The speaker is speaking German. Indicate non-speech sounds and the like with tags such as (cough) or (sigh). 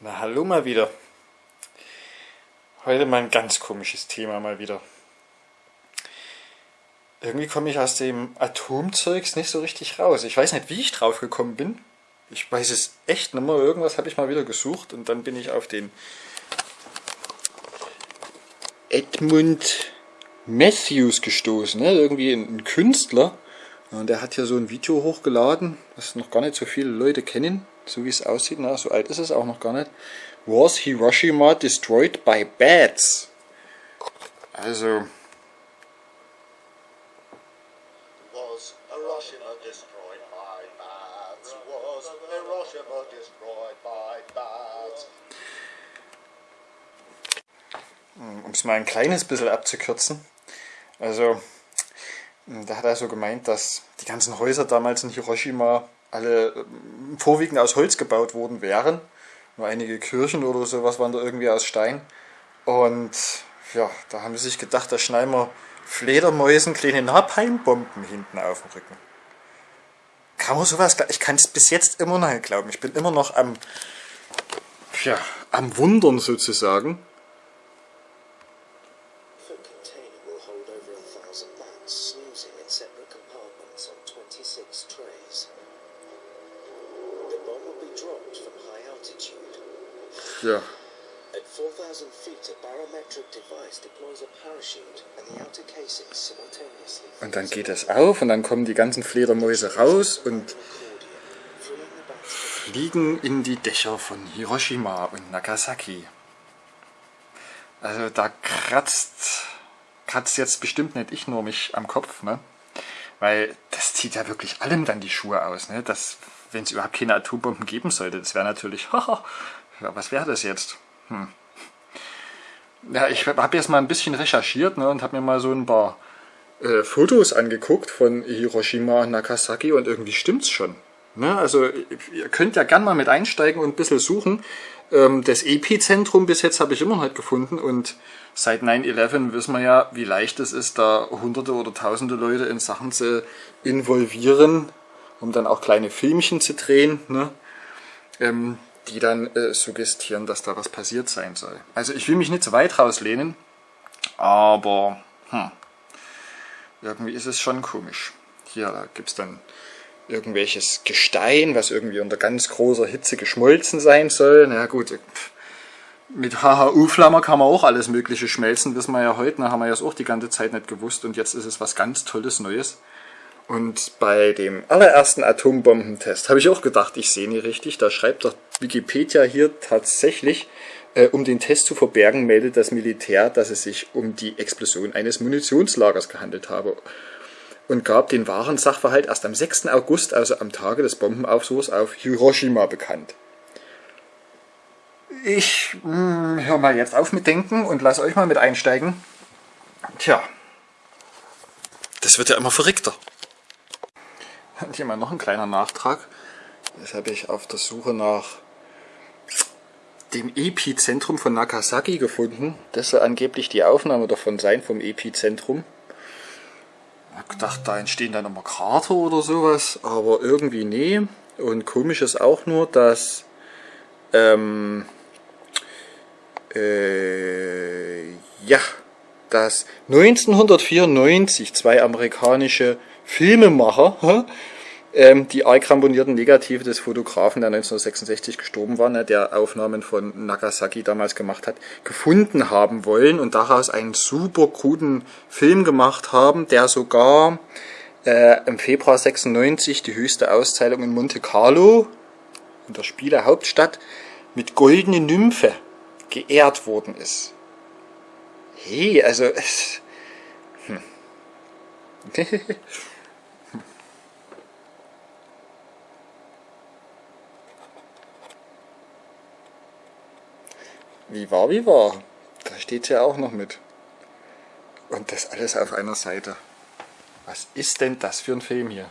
Na hallo mal wieder. Heute mal ein ganz komisches Thema mal wieder. Irgendwie komme ich aus dem Atomzeugs nicht so richtig raus. Ich weiß nicht, wie ich drauf gekommen bin. Ich weiß es echt nicht mehr. Irgendwas habe ich mal wieder gesucht und dann bin ich auf den Edmund Matthews gestoßen. Ne? Irgendwie ein, Künstler. Und der hat hier so ein Video hochgeladen, das noch gar nicht so viele Leute kennen, so wie es aussieht. Na, so alt ist es auch noch gar nicht. Was Hiroshima destroyed by bats? Also. Was Hiroshima destroyed by bats? Was Hiroshima destroyed by bats? Um es mal ein kleines bisschen abzukürzen. Also, da hat er so gemeint, dass die ganzen Häuser damals in Hiroshima alle ähm, vorwiegend aus Holz gebaut worden wären. Nur einige Kirchen oder sowas waren da irgendwie aus Stein. Und ja, da haben sie sich gedacht, da schneiden wir Fledermäusen kleine Napalmbomben hinten auf dem Rücken. Kann man sowas, ich kann es bis jetzt immer noch glauben. Ich bin immer noch am, ja, am Wundern sozusagen. Dropped from high altitude. Ja, At 4,000 feet, a barometric device deploys a parachute and the outer casing simultaneously und dann geht es auf und dann kommen die ganzen Fledermäuse raus und fliegen in die Dächer von Hiroshima und Nagasaki. Also da kratzt, kratzt jetzt bestimmt nicht ich nur mich am Kopf, ne? Weil das zieht ja wirklich allem dann die Schuhe aus, ne? Das, wenn es überhaupt keine Atombomben geben sollte, das wäre natürlich, (laughs) ja, was wäre das jetzt? Hm. Ja, ich habe jetzt mal ein bisschen recherchiert ne, und habe mir mal so ein paar äh, Fotos angeguckt von Hiroshima und Nagasaki und irgendwie stimmt's schon. Ne? Also ihr könnt ja gern mal mit einsteigen und ein bisschen suchen. Ähm, das Epizentrum bis jetzt habe ich immer noch nicht gefunden und seit 9-11 wissen wir ja, wie leicht es ist, da hunderte oder tausende Leute in Sachen zu involvieren, um dann auch kleine Filmchen zu drehen, ne? ähm, die dann äh, suggestieren, dass da was passiert sein soll. Also ich will mich nicht zu weit rauslehnen, aber hm, irgendwie ist es schon komisch. Hier, da gibt es dann irgendwelches Gestein, was irgendwie unter ganz großer Hitze geschmolzen sein soll. Na gut, mit HHU-Flammer kann man auch alles mögliche schmelzen, wissen wir ja heute, ne, haben wir ja auch die ganze Zeit nicht gewusst und jetzt ist es was ganz Tolles Neues. Und bei dem allerersten Atombombentest habe ich auch gedacht, ich sehe nie richtig, da schreibt doch Wikipedia hier tatsächlich, äh, um den Test zu verbergen, meldet das Militär, dass es sich um die Explosion eines Munitionslagers gehandelt habe und gab den wahren Sachverhalt erst am 6. August, also am Tage des Bombenaufsuchs auf Hiroshima bekannt. Ich mh, hör mal jetzt auf mit Denken und lass euch mal mit einsteigen. Tja, das wird ja immer verrückter. (laughs) Hier mal noch ein kleiner Nachtrag. Das habe ich auf der Suche nach dem Epizentrum von Nagasaki gefunden. Das soll angeblich die Aufnahme davon sein, vom Epizentrum. Ich habe gedacht, da entstehen dann immer Krater oder sowas, aber irgendwie nee. Und komisch ist auch nur, dass ähm, äh, ja, dass 1994 zwei amerikanische Filmemacher, die arg ramponierten Negative des Fotografen, der 1966 gestorben war, ne, der Aufnahmen von Nagasaki damals gemacht hat, gefunden haben wollen und daraus einen super kruden Film gemacht haben, der sogar äh, im Februar 96 die höchste Auszeichnung in Monte Carlo, in der Spielehauptstadt, mit Goldene Nymphe geehrt worden ist. Hey, also... Hm. (laughs) Wie war, wie war. Da steht ja auch noch mit. Und das alles auf einer Seite. Was ist denn das für ein Film hier?